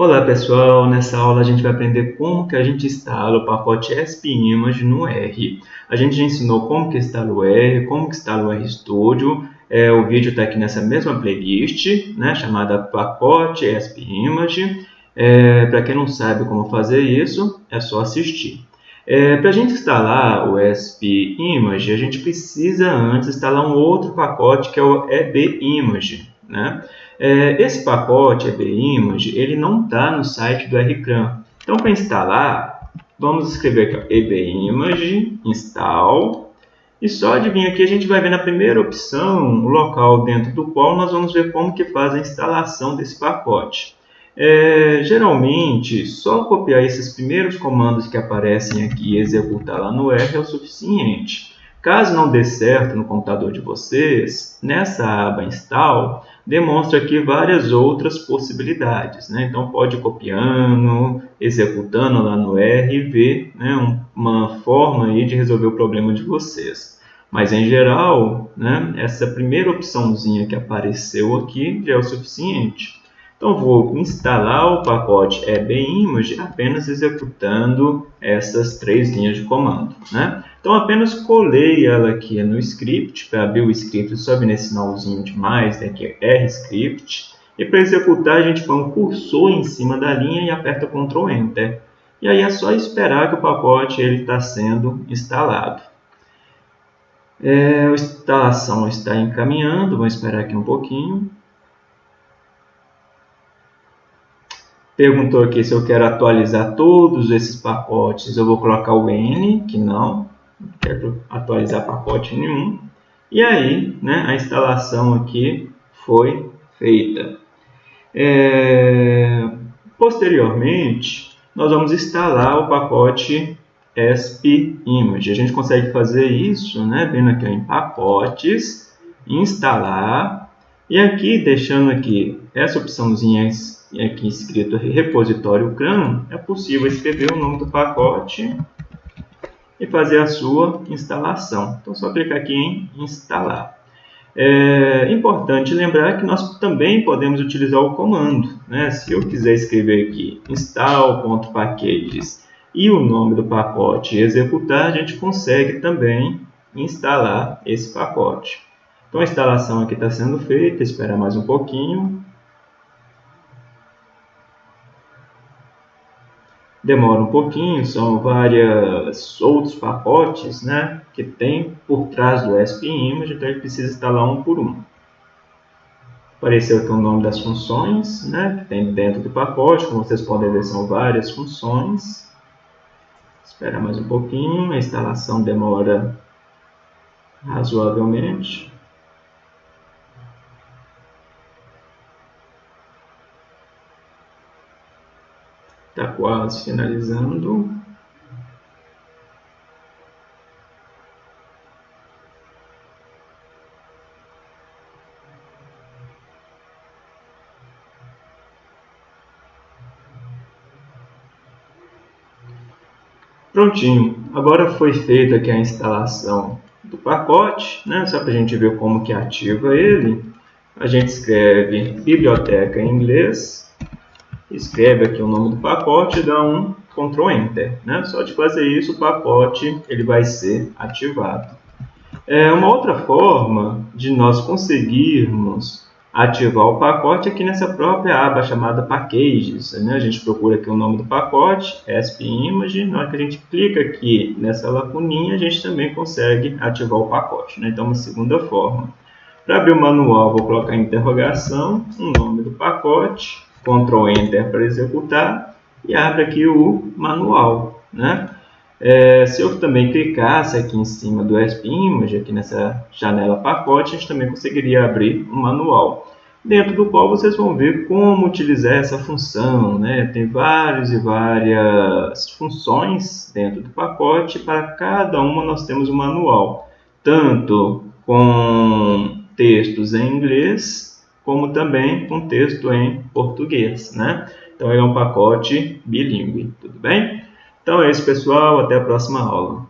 Olá pessoal, nessa aula a gente vai aprender como que a gente instala o pacote SPImage no R. A gente já ensinou como que instala o R, como que instala o RStudio. É, o vídeo está aqui nessa mesma playlist, né, chamada pacote SPImage. É, Para quem não sabe como fazer isso, é só assistir. É, Para a gente instalar o SPImage, a gente precisa antes instalar um outro pacote que é o EBImage. Né? É, esse pacote EBImage ele não está no site do RCRAM. Então, para instalar, vamos escrever aqui EBImage install e só vir aqui a gente vai ver na primeira opção o local dentro do qual nós vamos ver como que faz a instalação desse pacote. É, geralmente, só copiar esses primeiros comandos que aparecem aqui e executar lá no R é o suficiente. Caso não dê certo no computador de vocês, nessa aba Install, demonstra aqui várias outras possibilidades. Né? Então, pode ir copiando, executando lá no R e ver né, uma forma aí de resolver o problema de vocês. Mas, em geral, né, essa primeira opçãozinha que apareceu aqui já é o suficiente. Então, vou instalar o pacote EBImage apenas executando essas três linhas de comando. Né? Então, apenas colei ela aqui no script, para abrir o script, sobe nesse sinalzinho de mais, né, que é RScript. E para executar, a gente põe um cursor em cima da linha e aperta Ctrl Enter. E aí é só esperar que o pacote está sendo instalado. É, a instalação está encaminhando, vamos esperar aqui um pouquinho. Perguntou aqui se eu quero atualizar todos esses pacotes. Eu vou colocar o N, que não. Quero atualizar pacote nenhum. E aí, né, a instalação aqui foi feita. É... Posteriormente, nós vamos instalar o pacote SPImage. A gente consegue fazer isso, né, vendo aqui em pacotes, instalar, e aqui, deixando aqui essa opçãozinha aqui escrito repositório CRAN, é possível escrever o nome do pacote e fazer a sua instalação. Então, só clicar aqui em instalar. É importante lembrar que nós também podemos utilizar o comando. Né? Se eu quiser escrever aqui install.packages e o nome do pacote executar, a gente consegue também instalar esse pacote. Então, a instalação aqui está sendo feita, espera mais um pouquinho. Demora um pouquinho, são vários outros pacotes né, que tem por trás do SPImage, então ele precisa instalar um por um. Apareceu aqui o nome das funções né, que tem dentro do pacote, como vocês podem ver são várias funções. Espera mais um pouquinho, a instalação demora razoavelmente. Está quase finalizando. Prontinho, agora foi feita aqui a instalação do pacote, né? só para a gente ver como que ativa ele. A gente escreve biblioteca em inglês, escreve aqui o nome do pacote e dá um Ctrl Enter. Né? Só de fazer isso, o pacote ele vai ser ativado. É uma outra forma de nós conseguirmos ativar o pacote aqui nessa própria aba chamada Packages. Né? A gente procura aqui o nome do pacote, SPImage. Na hora que a gente clica aqui nessa lacuninha, a gente também consegue ativar o pacote. Né? Então, uma segunda forma. Para abrir o manual, vou colocar interrogação, o nome do pacote, Ctrl Enter para executar e abre aqui o manual. Né? É, se eu também clicasse aqui em cima do SPImage, aqui nessa janela pacote, a gente também conseguiria abrir o manual. Dentro do qual vocês vão ver como utilizar essa função. Né? Tem várias e várias funções dentro do pacote. Para cada uma nós temos um manual. Tanto com textos em inglês como também com texto em português, né? Então, é um pacote bilíngue, tudo bem? Então é isso, pessoal. Até a próxima aula.